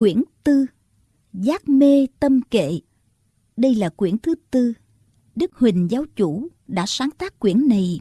Quyển tư, Giác mê tâm kệ Đây là quyển thứ tư. Đức Huỳnh giáo chủ đã sáng tác quyển này